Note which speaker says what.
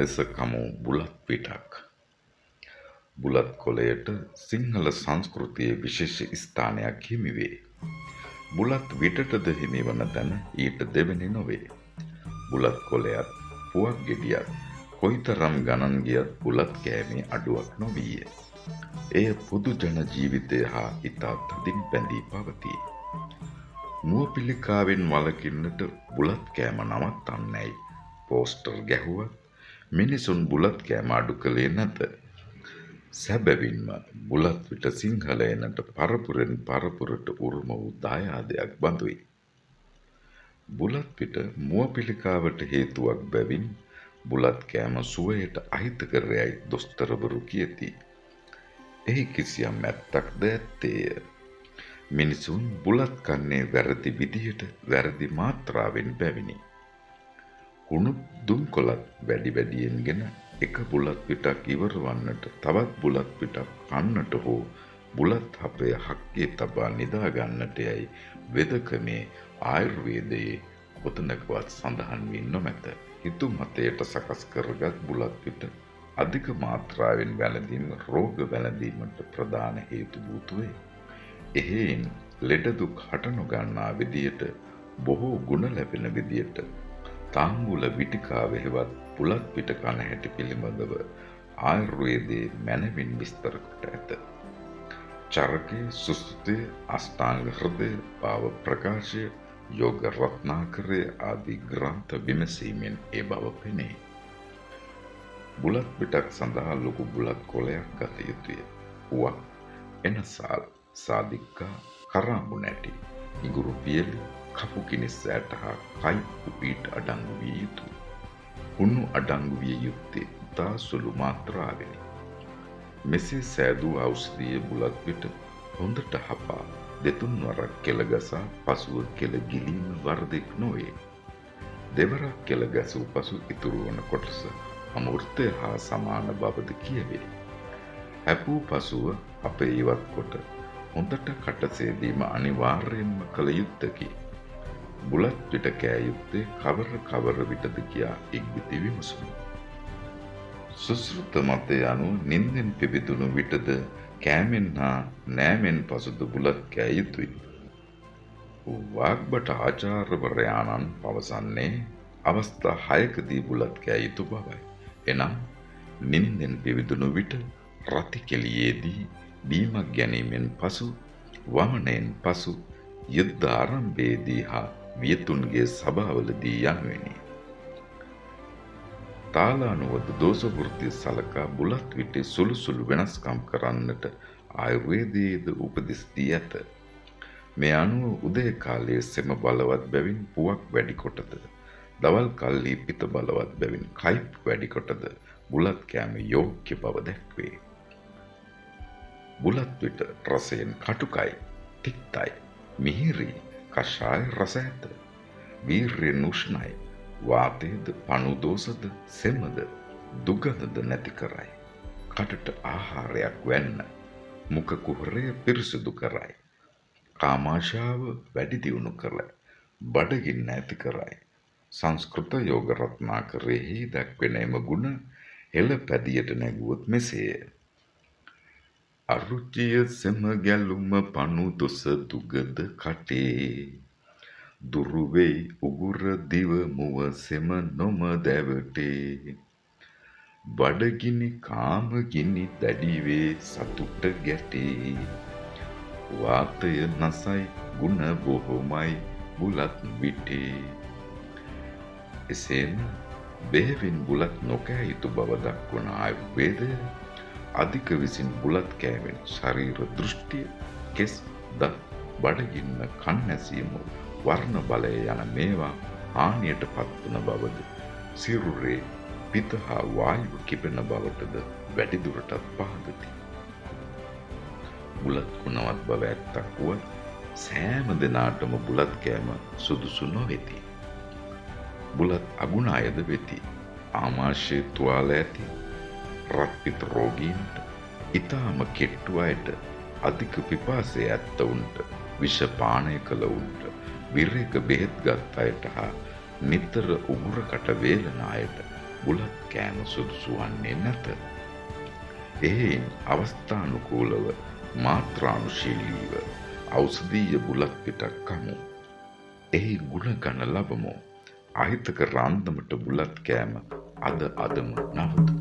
Speaker 1: ලෙස කමු බුලත් පිටක්. බුලත් කොළයට සිංහල සංස්කෘතියේ විශේෂ ස්ථානයක් හිමිවේ. බුලත් විටටද හිමිවන තැන ඊට දෙවැනි නොවේ. බුලත් කොළයත් පුවක් ගෙඩියත් කොයිතරම් ගණන් ගියත් බුලත් කෑමේ අඩුවක් නොවීය. එය පුදු ජන ජීවිතය හා ඉතා තදින් බැඳී පවතී. මුව පිළිකාවෙන් වලකින්නට බුලත් කෑම නවත්තන්නැයි පෝස්ටර් ගැහුවත් මිනිසුන් බුලත් කෑම අඩු කළේ නැත. සැබැවින්ම බුලත් විට සිංහලයනට පරපුරෙන් පරපුරට උරුම වූ දායාදයක් බඳුයි. බුලත් පිට මුව පිළිකාවට හේතුවක් බැවින් බුලත් කෑම සුවයට අහිතකරයයි දොස්තරවරු කියති. එහි කිසියම් ඇත්තක්ද ඇත්තේය. මිනිසුන් බුලත් කන්නේ වැරදි විදිහට වැරදි මාත්‍රාවෙන් බැවිනි. කුණු දුම්කොලත් වැඩි වැඩියෙන්ගෙන එක බුලත් පිටක් ඉවර වන්නට තවත් බුලත් පිටක් කන්නට හෝ බුලත් අපේ හක්කේ තබා නිදාගන්නට යයි වෙදකමේ ආයුර්වේදයේ කොතනකවත් සඳහන් වී නොමැත. හිතු මතයට සකස් කරගත් බුලත් පිට අධික මාත්‍රාවෙන් වැළඳීම රෝග වැළඳීමට ප්‍රධාන හේතු භූතුවේ. එහෙයින් ලෙඩදුක් හට නොගන්නා විදියට බොහෝ ගුණ ලැබෙන විදියට තාම්බුල විටිකාව හෙවත් පුලත් පිට කන හැටි පිළිබඳව ආයුර්වේදයේ මැනවින් විස්තර කොට ඇත. චරකය සුස්තුතය අෂ්ටාංග හෘදය භාව ප්‍රකාශය යෝග රත්නාකරය ආදී ග්‍රන්ථ විමසීමෙන් ඒ බව පෙනේ. බුලත් පිටක් සඳහා ලොකු බුලත් කොලයක් ගත යුතුය. වුවක් එනසාල් සාධික්කා කරාඹු නැටි ඉගුරු පියලි කපු කිනිස්සෑට හා කයිප්පු පීට අඩංගු විය යුතුයි. හුණු අඩංගු විය යුත්තේ ඉතා සුළු මාත්‍රාවෙනි. මෙසේ සෑදූ ඖෂධිය බුලත් පිට හොඳට හපා දෙතුන් වරක් කෙළගසා පසුව කෙළ ගිලීම වරදෙක් නොවේ. දෙවරක් කෙළ ගැසූ පසු ඉතුරු වන කොටස අමෘතය හා සමාන බවද කියවේ. හැපූ පසුව අප ඉවත් කොට හොඳට කටසේදීම අනිවාර්යෙන්ම කළ යුත්තකි. බුලත් පිට කෑ යුත්තේ කවර කවර විටද කියා ඉක්බිති විමසුමු. සුසෘත මතය අනුව නින්දෙන් පිබිදුණු විටද කෑමෙන් හා නෑමෙන් පසුද බුලත් කෑ යුතුයි. වාග්බට ආචාර්වරයාණන් පවසන්නේ අවස්ථා හයකදී බුලත් කෑ යුතු බවයි. එනම් නින්දෙන් පිවිදුණු විට රතිකෙලියේදී බීමක් ගැනීමෙන් පසු වමනයෙන් පසු යුද්ධ ආරම්භයේදී හා වියතුන්ගේ සභාවලදී යනුවෙනි. තාලානුවද දෝෂවෘත්තිය සලකා බුලත් විටේ සුළු සුළු වෙනස්කම් කරන්නට ආයුර්වේදයේද උපදෙස් දී ඇත. මේ අනුව උදේ කාලයේ සෙම බලවත් බැවින් පුවක් වැඩි කොටද දවල් කල්ලි පිත බලවත් බැවින් කයිප් වැඩි කොටද බුලත් කෑම යෝග්‍ය බව දැක්වේ. බුලත් විට රසයෙන් කටුකයි, තික්තයි, මිහිරි කෂාය රස ඇත. වීර්යෙන් උෂ්ණයි. වාතයේද පණුදෝසද සෙමද දුගඳද නැති කරයි. කටට ආහාරයක් වෙන්න. මුඛ කුහරය පිරිසුදු කරයි. කාමාශාව වැඩි දියුණු කරයි. බඩගින්න ඇති කරයි. සංස්කෘත යෝග රත්නාකරෙහි දැක්වෙන එම ගුණ හෙළ පැදියට නැගුවොත් මෙසේය. අරුචිය සෙම ගැලුම පණු දොස දුගද කටේ. දුරුවෙයි උගුර දිව මුව සෙම නොම දැවටේ. බඩගිනි කාමගිනි දැඩිවේ සතුට ගැටේ. වාතය නසයි ගුණ බොහොමයි බුලත් විටේ. එසේම බෙහෙවින් බුලත් නොකෑ යුතු බව දක්වන ආයුර්වේදය අධික විසින් බුලත් කෑවෙන් ශරීර දෘෂ්ටිය කෙස් ද බඩගින්න කන්නැසීම වර්ණ බලය යන මේවා හානියට පත්වන බවද සිරුරේ පිත හා වායුව කිපෙන බවටද වැඩිදුරටත් පහදති. බුලත් ගුණවත් බව ඇත්තක් වුවත් සෑම දෙනාටම බුලත් කෑම සුදුසු නොවෙති. බුලත් අගුණ අයද වෙති. ආමාශය තුවාල ඇති රක්පිත රෝගීන්ට ඉතාම කෙට්ටු අයට අධික පිපාසය ඇත්තවුන්ට විෂපානය කළවුන්ට විරේක බෙහෙත් ගත් අයට හා නිතර උගුරකට වේලන අයට බුලත් කෑම සුදුසු වන්නේ නැත. එහෙයින් අවස්ථානුකූලව මාත්‍රානුශීලීව ඖෂධීය බුලත් පිටක් කමු. එහි ගුණ ගන්න ලබමු. අහිතක රන්දමට බුලත් කෑම අද අදම නවතමු.